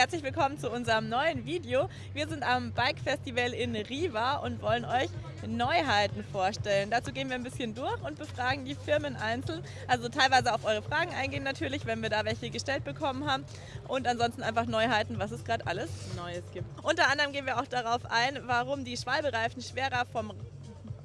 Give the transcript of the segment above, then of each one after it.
herzlich willkommen zu unserem neuen Video. Wir sind am Bike Festival in Riva und wollen euch Neuheiten vorstellen. Dazu gehen wir ein bisschen durch und befragen die Firmen einzeln. Also teilweise auf eure Fragen eingehen natürlich, wenn wir da welche gestellt bekommen haben. Und ansonsten einfach Neuheiten, was es gerade alles Neues gibt. Unter anderem gehen wir auch darauf ein, warum die Schwalbereifen schwerer vom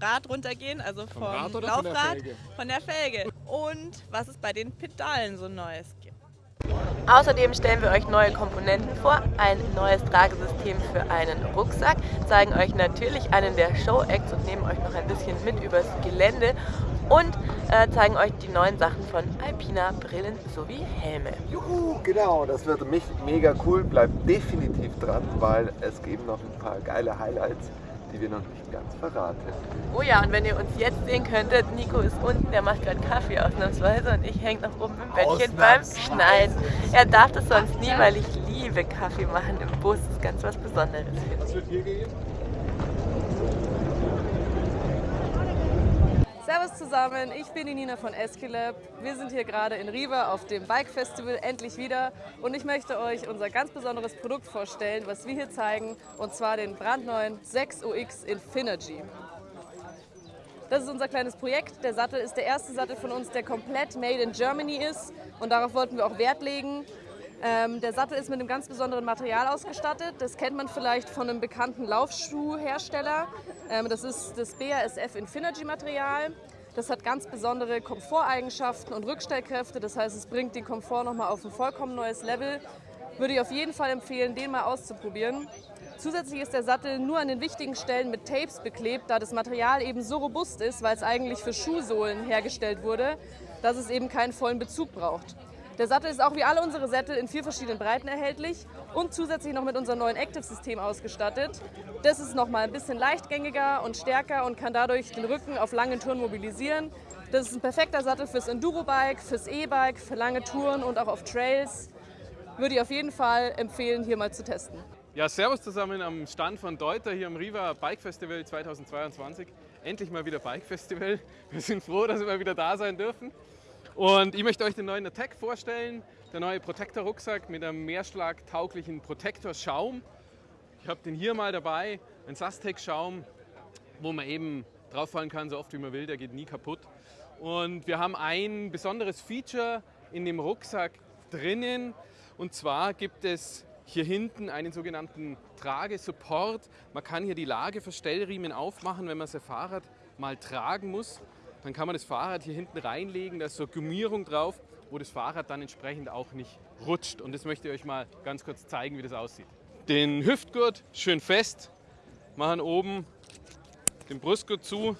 Rad runtergehen, also vom, vom Laufrad, von der, von der Felge. Und was es bei den Pedalen so Neues gibt. Außerdem stellen wir euch neue Komponenten vor, ein neues Tragesystem für einen Rucksack, zeigen euch natürlich einen der Show-Acts und nehmen euch noch ein bisschen mit übers Gelände und äh, zeigen euch die neuen Sachen von Alpina Brillen sowie Helme. Juhu, genau, das wird mega cool, bleibt definitiv dran, weil es geben noch ein paar geile Highlights die wir noch nicht ganz verraten. Oh ja, und wenn ihr uns jetzt sehen könntet, Nico ist unten, der macht gerade Kaffee ausnahmsweise und ich hänge noch oben im Bettchen beim Schneiden. Er darf das sonst nie, weil ich liebe Kaffee machen im Bus. Das ist ganz was Besonderes. Was wird hier gehen? Servus zusammen, ich bin die Nina von Esquilab. Wir sind hier gerade in Riva auf dem Bike Festival endlich wieder und ich möchte euch unser ganz besonderes Produkt vorstellen, was wir hier zeigen und zwar den brandneuen 6UX Infinergy. Das ist unser kleines Projekt. Der Sattel ist der erste Sattel von uns, der komplett made in Germany ist und darauf wollten wir auch Wert legen. Ähm, der Sattel ist mit einem ganz besonderen Material ausgestattet. Das kennt man vielleicht von einem bekannten Laufschuhhersteller. Ähm, das ist das BASF Infinergy Material. Das hat ganz besondere Komforteigenschaften und Rückstellkräfte. Das heißt, es bringt den Komfort nochmal auf ein vollkommen neues Level. Würde ich auf jeden Fall empfehlen, den mal auszuprobieren. Zusätzlich ist der Sattel nur an den wichtigen Stellen mit Tapes beklebt, da das Material eben so robust ist, weil es eigentlich für Schuhsohlen hergestellt wurde, dass es eben keinen vollen Bezug braucht. Der Sattel ist auch wie alle unsere Sättel in vier verschiedenen Breiten erhältlich und zusätzlich noch mit unserem neuen Active-System ausgestattet. Das ist noch mal ein bisschen leichtgängiger und stärker und kann dadurch den Rücken auf langen Touren mobilisieren. Das ist ein perfekter Sattel fürs Enduro-Bike, fürs E-Bike, für lange Touren und auch auf Trails. Würde ich auf jeden Fall empfehlen, hier mal zu testen. Ja, servus zusammen am Stand von Deuter hier am Riva Bike Festival 2022. Endlich mal wieder Bike Festival. Wir sind froh, dass wir wieder da sein dürfen. Und ich möchte euch den neuen Attack vorstellen, der neue Protector-Rucksack mit einem mehrschlagtauglichen Protector-Schaum. Ich habe den hier mal dabei, ein Sastec-Schaum, wo man eben drauf fallen kann, so oft wie man will, der geht nie kaputt. Und wir haben ein besonderes Feature in dem Rucksack drinnen und zwar gibt es hier hinten einen sogenannten Tragesupport. Man kann hier die Lageverstellriemen aufmachen, wenn man sein Fahrrad mal tragen muss. Dann kann man das Fahrrad hier hinten reinlegen, da ist so Gummierung drauf, wo das Fahrrad dann entsprechend auch nicht rutscht. Und das möchte ich euch mal ganz kurz zeigen, wie das aussieht. Den Hüftgurt schön fest, machen oben den Brustgurt zu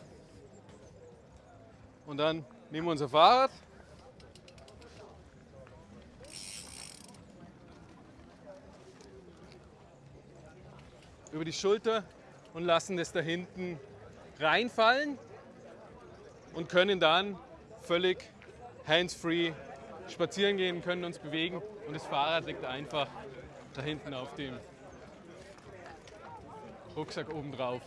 und dann nehmen wir unser Fahrrad über die Schulter und lassen das da hinten reinfallen und können dann völlig hands-free spazieren gehen, können uns bewegen und das Fahrrad liegt einfach da hinten auf dem Rucksack oben drauf.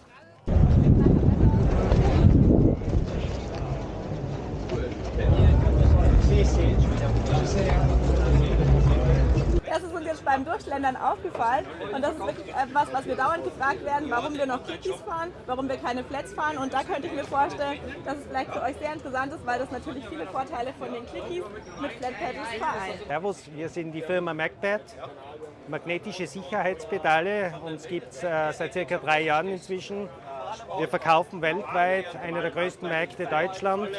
Das ist uns jetzt beim Durchschlendern aufgefallen und das ist wirklich etwas, was wir dauernd gefragt werden, warum wir noch Kikis fahren, warum wir keine Flats fahren und da könnte ich mir vorstellen, dass es vielleicht für euch sehr interessant ist, weil das natürlich viele Vorteile von den Clickies mit Flat vereint. Servus, wir sind die Firma MacPad, magnetische Sicherheitspedale, uns gibt es äh, seit circa drei Jahren inzwischen. Wir verkaufen weltweit einer der größten Märkte Deutschland.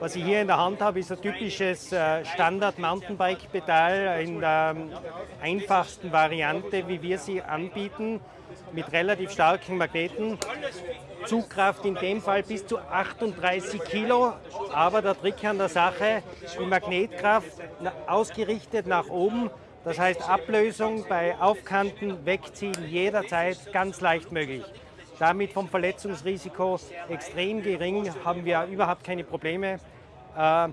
Was ich hier in der Hand habe, ist ein typisches äh, Standard-Mountainbike-Pedal in der ähm, einfachsten Variante, wie wir sie anbieten, mit relativ starken Magneten. Zugkraft in dem Fall bis zu 38 Kilo, aber der Trick an der Sache, die Magnetkraft ausgerichtet nach oben, das heißt Ablösung bei Aufkanten, Wegziehen jederzeit ganz leicht möglich. Damit vom Verletzungsrisiko extrem gering, haben wir überhaupt keine Probleme. Äh,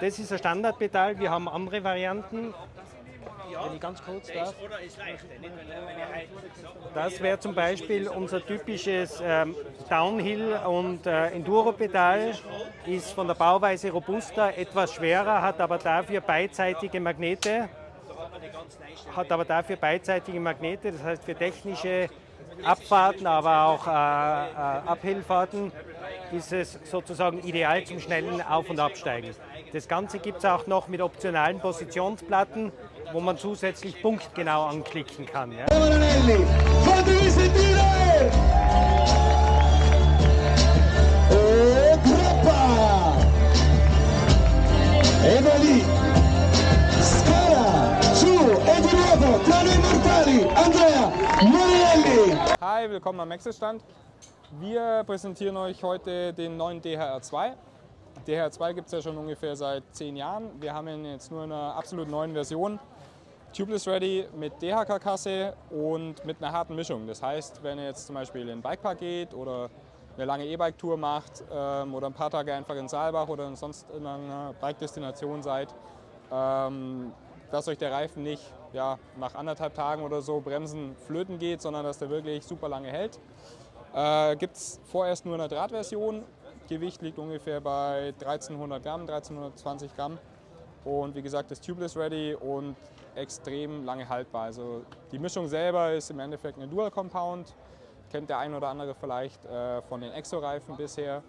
das ist ein Standardpedal, wir haben andere Varianten. Wenn ich ganz kurz darf. Das wäre zum Beispiel unser typisches ähm, Downhill- und äh, Enduro-Pedal. Ist von der Bauweise robuster, etwas schwerer, hat aber dafür beidseitige Magnete. hat aber dafür beidseitige Magnete, das heißt für technische Abfahrten, aber auch äh, äh, Abhillfahrten ist es sozusagen ideal zum schnellen Auf- und Absteigen. Das Ganze gibt es auch noch mit optionalen Positionsplatten, wo man zusätzlich punktgenau anklicken kann. Ja. Fatevi Hi, willkommen am Maxis-Stand. Wir präsentieren euch heute den neuen DHR2. DHR2 gibt es ja schon ungefähr seit zehn Jahren. Wir haben ihn jetzt nur in einer absolut neuen Version. Tubeless Ready mit DHK-Kasse und mit einer harten Mischung. Das heißt, wenn ihr jetzt zum Beispiel in den Bikepark geht oder eine lange E-Bike-Tour macht ähm, oder ein paar Tage einfach in Saalbach oder sonst in einer Bike-Destination seid, ähm, dass euch der Reifen nicht ja, nach anderthalb Tagen oder so Bremsen flöten geht, sondern dass der wirklich super lange hält. Äh, Gibt es vorerst nur in der Drahtversion. Gewicht liegt ungefähr bei 1300 Gramm, 1320 Gramm. Und wie gesagt, ist tubeless ready und extrem lange haltbar. Also die Mischung selber ist im Endeffekt eine Dual Compound. Kennt der ein oder andere vielleicht äh, von den Exo-Reifen bisher.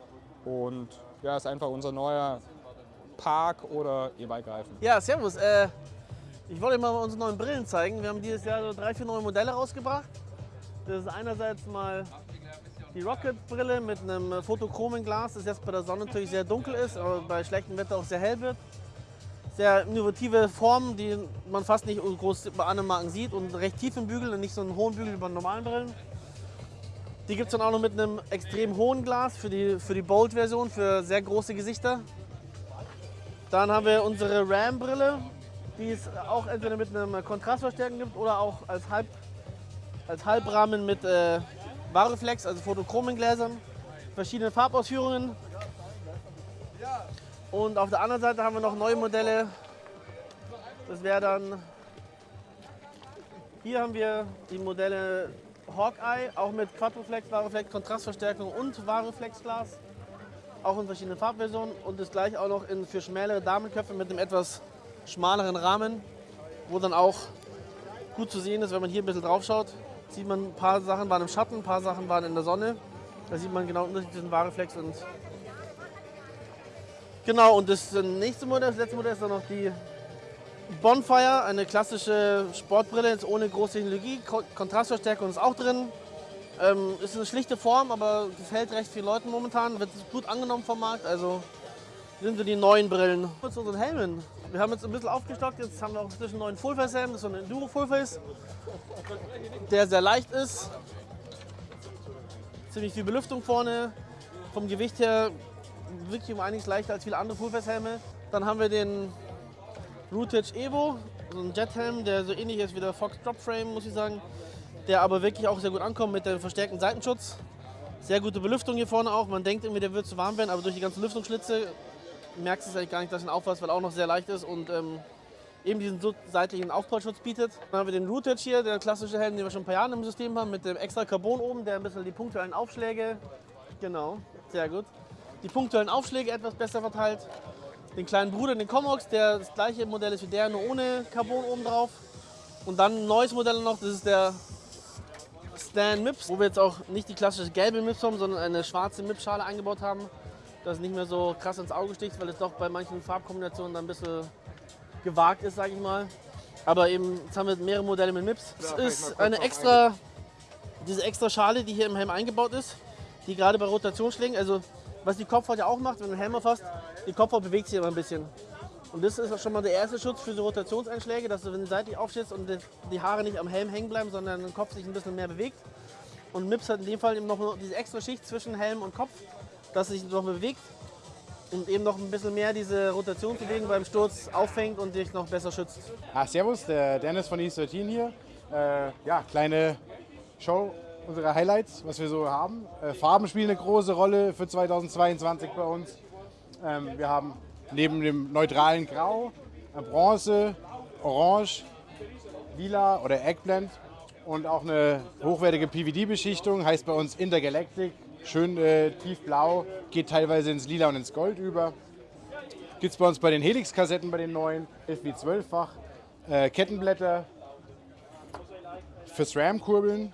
Und ja, ist einfach unser neuer Park- oder E-Bike-Reifen. Ja, servus. Äh, ich wollte mal unsere neuen Brillen zeigen. Wir haben dieses Jahr so drei, vier neue Modelle rausgebracht. Das ist einerseits mal die Rocket-Brille mit einem photochromen Glas, das jetzt bei der Sonne natürlich sehr dunkel ist, aber bei schlechtem Wetter auch sehr hell wird. Sehr innovative Form, die man fast nicht groß bei anderen Marken sieht und recht tiefen Bügel und nicht so einen hohen Bügel wie bei normalen Brillen. Die gibt es dann auch noch mit einem extrem hohen Glas für die, für die Bold-Version, für sehr große Gesichter. Dann haben wir unsere RAM-Brille, die es auch entweder mit einem Kontrastverstärken gibt oder auch als, Halb, als Halbrahmen mit äh, Variflex, also photochromen Gläsern, verschiedene Farbausführungen. Und auf der anderen Seite haben wir noch neue Modelle. Das wäre dann, hier haben wir die Modelle Hawkeye, auch mit Quadroflex, Variflex, Kontrastverstärkung und Variflex-Glas. Auch in verschiedenen Farbversionen und das gleich auch noch in, für schmälere Damenköpfe mit einem etwas schmaleren Rahmen, wo dann auch gut zu sehen ist, wenn man hier ein bisschen drauf schaut. Sieht man, ein paar Sachen waren im Schatten, ein paar Sachen waren in der Sonne. Da sieht man genau den Unterschied Variflex und. Genau, und das nächste Modell, das letzte Modell ist dann noch die Bonfire, eine klassische Sportbrille, jetzt ohne große Technologie. Ko- Kontrastverstärkung ist auch drin. Ähm, ist eine schlichte Form, aber gefällt recht vielen Leuten momentan. Wird gut angenommen vom Markt. Also sind so die neuen Brillen. Zu unseren Helmen. Wir haben jetzt ein bisschen aufgestockt. Jetzt haben wir auch inzwischen einen neuen Fullface-Helm. Das ist so ein Enduro Fullface, der sehr leicht ist. Ziemlich viel Belüftung vorne. Vom Gewicht her wirklich um einiges leichter als viele andere Fullface-Helme. Dann haben wir den Rootage Evo, so ein Jethelm, der so ähnlich ist wie der Fox Drop Frame, muss ich sagen. Der aber wirklich auch sehr gut ankommt mit dem verstärkten Seitenschutz. Sehr gute Belüftung hier vorne auch. Man denkt irgendwie, der wird zu warm werden, aber durch die ganzen Lüftungsschlitze merkst es eigentlich gar nicht, dass du ihn aufhast, weil er auch noch sehr leicht ist und ähm, eben diesen seitlichen Aufprallschutz bietet. Dann haben wir den Rootage hier, der klassische Helm, den wir schon ein paar Jahre im System haben, mit dem extra Carbon oben, der ein bisschen die punktuellen Aufschläge, genau, sehr gut, die punktuellen Aufschläge etwas besser verteilt. Den kleinen Bruder, den Comox, der das gleiche Modell ist wie der, nur ohne Carbon oben drauf. Und dann ein neues Modell noch, das ist der Stan Mips, wo wir jetzt auch nicht die klassische gelbe Mips haben, sondern eine schwarze Mips-Schale eingebaut haben, dass es nicht mehr so krass ins Auge sticht, weil es doch bei manchen Farbkombinationen dann ein bisschen gewagt ist, sage ich mal. Aber eben, jetzt haben wir mehrere Modelle mit Mips. Es ist eine extra, diese extra Schale, die hier im Helm eingebaut ist, die gerade bei Rotationsschlägen, also was die Kopfhaut ja auch macht, wenn du den Helm aufhast, die Kopfhaut bewegt sich immer ein bisschen. Und das ist auch schon mal der erste Schutz für die Rotationseinschläge, dass du, wenn du seitlich aufstehst und die- die Haare nicht am Helm hängen bleiben, sondern der Kopf sich ein bisschen mehr bewegt. Und Mips hat in dem Fall eben noch diese extra Schicht zwischen Helm und Kopf, dass sich noch bewegt und eben noch ein bisschen mehr diese Rotationsbewegung beim Sturz auffängt und dich noch besser schützt. Ah, servus, der Dennis von East 13 hier. Äh, ja, kleine Show unserer Highlights, was wir so haben. Äh, Farben spielen eine große Rolle für 2022 bei uns. Ähm, wir haben neben dem neutralen Grau, äh, Bronze, Orange, Lila oder Eggblend und auch eine hochwertige PVD-Beschichtung, heißt bei uns Intergalactic. Schön äh, tiefblau, geht teilweise ins Lila und ins Gold über. Gibt es bei uns bei den Helix-Kassetten, bei den neuen, 11 wie 12-fach. äh, Kettenblätter fürs RAM-Kurbeln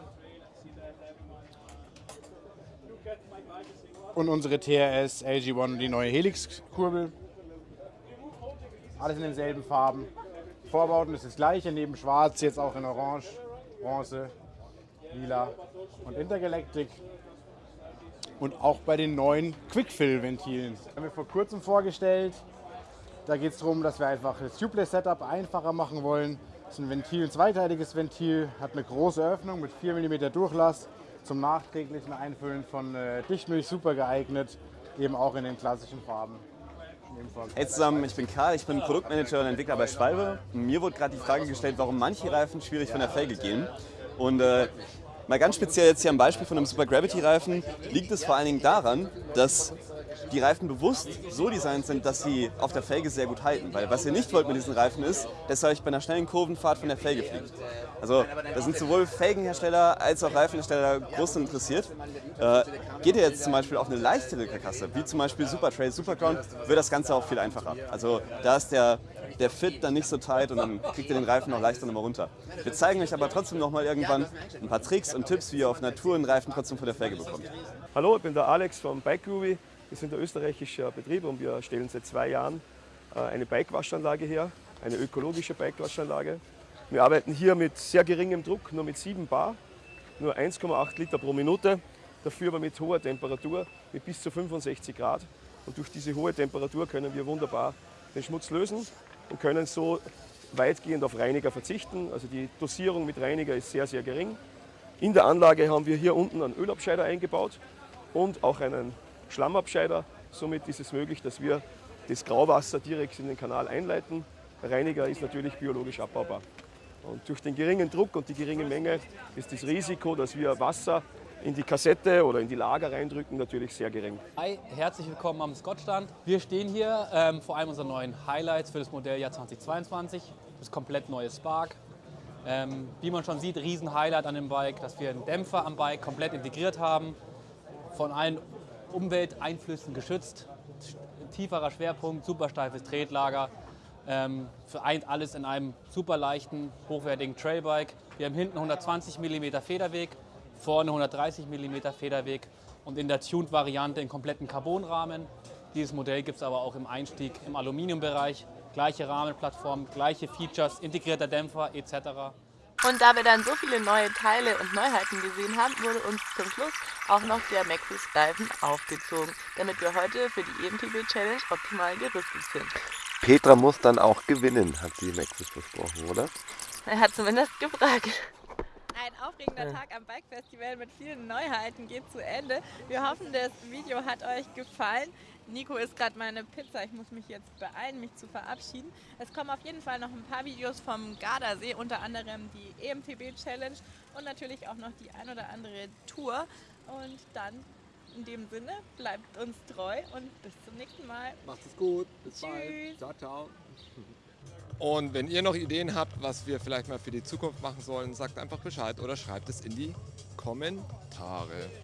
und unsere TRS LG1, die neue Helix-Kurbel. Alles in denselben Farben. Vorbauten ist das gleiche, neben Schwarz jetzt auch in Orange, Bronze, Lila und Intergalactic. Und auch bei den neuen Quickfill-Ventilen. Haben wir vor kurzem vorgestellt. Da geht es darum, dass wir einfach das Tubeless-Setup einfacher machen wollen. Das ist ein Ventil, ein zweiteiliges Ventil, hat eine große Öffnung mit 4 mm Durchlass. Zum nachträglichen Einfüllen von äh, Dichtmilch super geeignet, eben auch in den klassischen Farben. Hey zusammen, ich bin Karl, ich bin Produktmanager und Entwickler bei Schwalbe. Mir wurde gerade die Frage gestellt, warum manche Reifen schwierig von der Felge gehen. Und äh, Mal ganz speziell jetzt hier am Beispiel von einem Super Gravity Reifen liegt es vor allen Dingen daran, dass die Reifen bewusst so designt sind, dass sie auf der Felge sehr gut halten. Weil was ihr nicht wollt mit diesen Reifen ist, dass ihr euch bei einer schnellen Kurvenfahrt von der Felge fliegt. Also da sind sowohl Felgenhersteller als auch Reifenhersteller groß interessiert. Äh, geht ihr jetzt zum Beispiel auf eine leichtere Karkasse, wie zum Beispiel Super Trail, Superground, wird das Ganze auch viel einfacher. Also da ist der der Fit dann nicht so tight und dann kriegt ihr den Reifen noch leichter nochmal runter. Wir zeigen euch aber trotzdem nochmal irgendwann ein paar Tricks und Tipps, wie ihr auf Natur einen Reifen trotzdem von der Felge bekommt. Hallo, ich bin der Alex vom Bike Groovy. Wir sind ein österreichischer Betrieb und wir stellen seit zwei Jahren äh, eine Bike-Waschanlage her, eine ökologische Bike-Waschanlage. Wir arbeiten hier mit sehr geringem Druck, nur mit 7 Bar, nur 1,8 Liter pro Minute, dafür aber mit hoher Temperatur, mit bis zu 65 Grad. Und durch diese hohe Temperatur können wir wunderbar den Schmutz lösen und können so weitgehend auf Reiniger verzichten. Also die Dosierung mit Reiniger ist sehr, sehr gering. In der Anlage haben wir hier unten einen Ölabscheider eingebaut und auch einen Schlammabscheider. Somit ist es möglich, dass wir das Grauwasser direkt in den Kanal einleiten. Reiniger ist natürlich biologisch abbaubar. Und durch den geringen Druck und die geringe Menge ist das Risiko, dass wir Wasser in die Kassette oder in die Lager reindrücken, natürlich sehr gering. Hi, herzlich willkommen am Scott-Stand. Wir stehen hier ähm, vor einem unserer neuen Highlights für das Modelljahr 2022, das komplett neue Spark. Ähm, wie man schon sieht, riesen Highlight an dem Bike, dass wir einen Dämpfer am Bike komplett integriert haben, von allen Umwelteinflüssen geschützt, tieferer Schwerpunkt, super steifes Tretlager, ähm, vereint alles in einem super leichten, hochwertigen Trailbike. Wir haben hinten 120 mm Federweg, vorne 130 mm Federweg und in der Tuned-Variante in kompletten Carbonrahmen. Dieses Modell gibt es aber auch im Einstieg im Aluminiumbereich. Gleiche Rahmenplattform, gleiche Features, integrierter Dämpfer etc. Und da wir dann so viele neue Teile und Neuheiten gesehen haben, wurde uns zum Schluss auch noch der Maxis Reifen aufgezogen, damit wir heute für die EMTB Challenge optimal gerüstet sind. Petra muss dann auch gewinnen, hat die Maxis versprochen, oder? Er hat zumindest gefragt. Ein aufregender Tag am Bike Festival mit vielen Neuheiten geht zu Ende. Wir hoffen, das Video hat euch gefallen. Nico isst gerade meine Pizza. Ich muss mich jetzt beeilen, mich zu verabschieden. Es kommen auf jeden Fall noch ein paar Videos vom Gardasee, unter anderem die EMTB Challenge und natürlich auch noch die ein oder andere Tour. Und dann in dem Sinne, bleibt uns treu und bis zum nächsten Mal. Macht es gut. Bis Tschüss. bald. Ciao, ciao. Und wenn ihr noch Ideen habt, was wir vielleicht mal für die Zukunft machen sollen, sagt einfach Bescheid oder schreibt es in die Kommentare.